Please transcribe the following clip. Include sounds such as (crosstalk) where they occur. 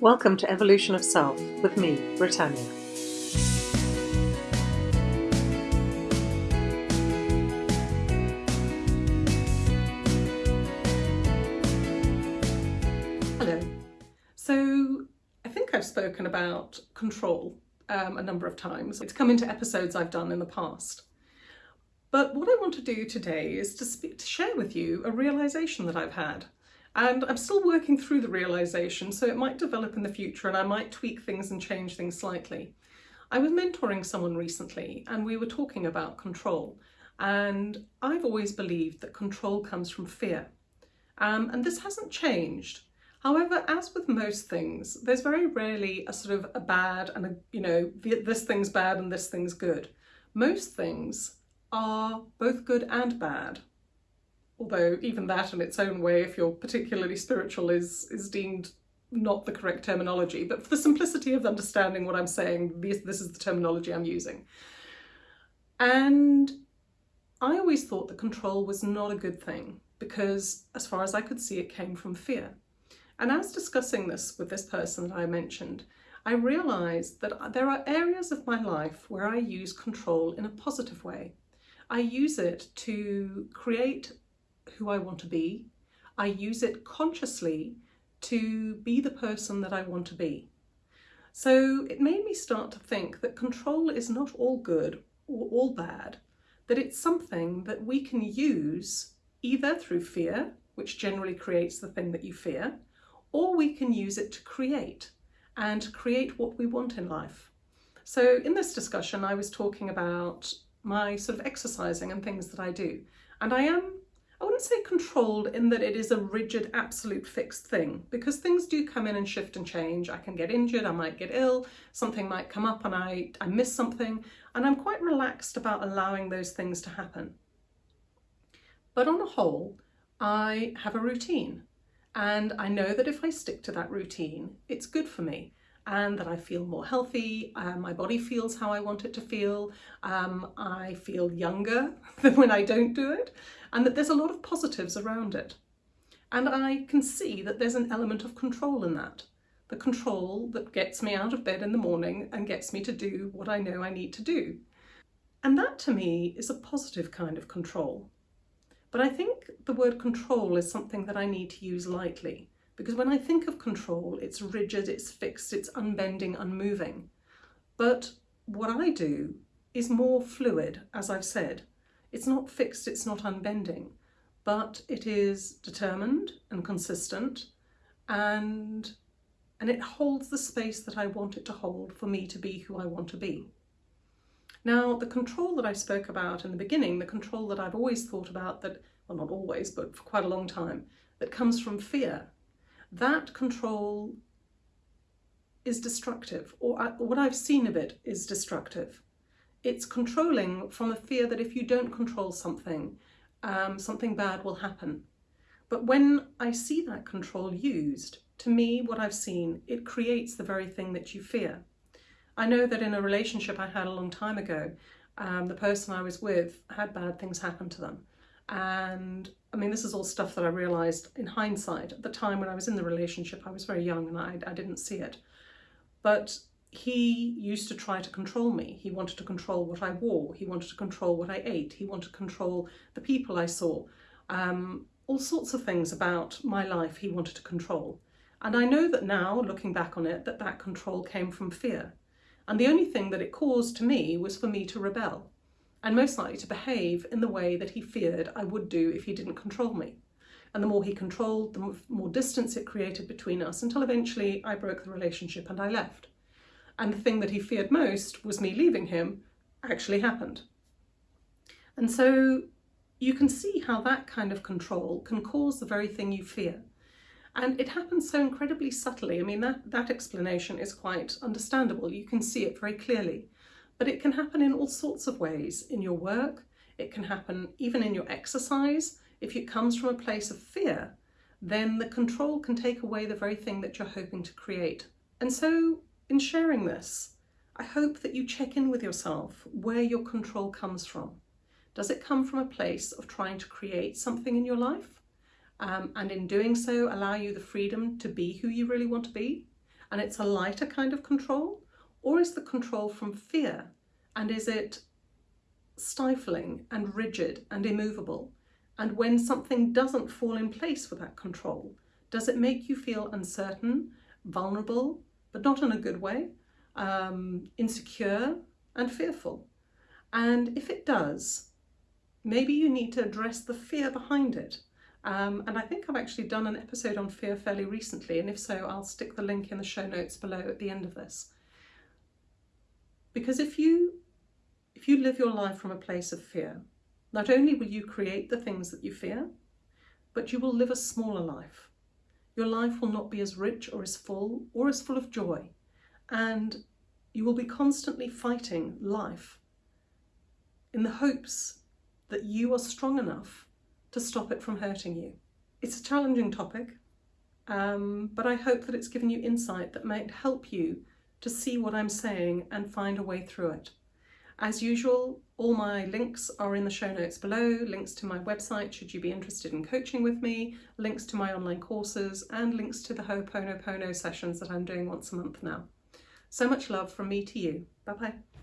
Welcome to Evolution of Self with me, Britannia. Hello. So, I think I've spoken about control um, a number of times. It's come into episodes I've done in the past. But what I want to do today is to, speak, to share with you a realization that I've had. And I'm still working through the realization, so it might develop in the future and I might tweak things and change things slightly. I was mentoring someone recently and we were talking about control. And I've always believed that control comes from fear. Um, and this hasn't changed. However, as with most things, there's very rarely a sort of a bad and a, you know, this thing's bad and this thing's good. Most things are both good and bad although even that in its own way, if you're particularly spiritual, is, is deemed not the correct terminology. But for the simplicity of understanding what I'm saying, this, this is the terminology I'm using. And I always thought that control was not a good thing because as far as I could see, it came from fear. And as discussing this with this person that I mentioned, I realised that there are areas of my life where I use control in a positive way. I use it to create who I want to be. I use it consciously to be the person that I want to be. So it made me start to think that control is not all good or all bad, that it's something that we can use either through fear, which generally creates the thing that you fear, or we can use it to create and create what we want in life. So in this discussion, I was talking about my sort of exercising and things that I do. And I am I wouldn't say controlled in that it is a rigid, absolute fixed thing because things do come in and shift and change. I can get injured, I might get ill, something might come up and I, I miss something and I'm quite relaxed about allowing those things to happen. But on a whole, I have a routine and I know that if I stick to that routine, it's good for me and that I feel more healthy, uh, my body feels how I want it to feel, um, I feel younger (laughs) than when I don't do it, and that there's a lot of positives around it. And I can see that there's an element of control in that. The control that gets me out of bed in the morning and gets me to do what I know I need to do. And that to me is a positive kind of control. But I think the word control is something that I need to use lightly because when I think of control, it's rigid, it's fixed, it's unbending, unmoving. But what I do is more fluid, as I've said. It's not fixed, it's not unbending, but it is determined and consistent and, and it holds the space that I want it to hold for me to be who I want to be. Now, the control that I spoke about in the beginning, the control that I've always thought about that, well, not always, but for quite a long time, that comes from fear that control is destructive, or what I've seen of it is destructive. It's controlling from a fear that if you don't control something, um, something bad will happen. But when I see that control used, to me, what I've seen, it creates the very thing that you fear. I know that in a relationship I had a long time ago, um, the person I was with had bad things happen to them. And I mean, this is all stuff that I realised in hindsight. At the time when I was in the relationship, I was very young and I, I didn't see it. But he used to try to control me. He wanted to control what I wore. He wanted to control what I ate. He wanted to control the people I saw. Um, all sorts of things about my life he wanted to control. And I know that now, looking back on it, that that control came from fear. And the only thing that it caused to me was for me to rebel and most likely to behave in the way that he feared I would do if he didn't control me. And the more he controlled, the more distance it created between us until eventually I broke the relationship and I left. And the thing that he feared most was me leaving him actually happened. And so you can see how that kind of control can cause the very thing you fear. And it happens so incredibly subtly. I mean, that, that explanation is quite understandable. You can see it very clearly. But it can happen in all sorts of ways in your work. It can happen even in your exercise. If it comes from a place of fear, then the control can take away the very thing that you're hoping to create. And so in sharing this, I hope that you check in with yourself where your control comes from. Does it come from a place of trying to create something in your life? Um, and in doing so, allow you the freedom to be who you really want to be? and it's a lighter kind of control? Or is the control from fear? And is it stifling and rigid and immovable? And when something doesn't fall in place with that control, does it make you feel uncertain, vulnerable, but not in a good way, um, insecure and fearful? And if it does, maybe you need to address the fear behind it. Um, and I think I've actually done an episode on fear fairly recently, and if so, I'll stick the link in the show notes below at the end of this. Because if you if you live your life from a place of fear, not only will you create the things that you fear, but you will live a smaller life. Your life will not be as rich or as full or as full of joy. And you will be constantly fighting life in the hopes that you are strong enough to stop it from hurting you. It's a challenging topic, um, but I hope that it's given you insight that might help you to see what I'm saying and find a way through it. As usual, all my links are in the show notes below, links to my website should you be interested in coaching with me, links to my online courses, and links to the Ho'oponopono sessions that I'm doing once a month now. So much love from me to you. Bye bye.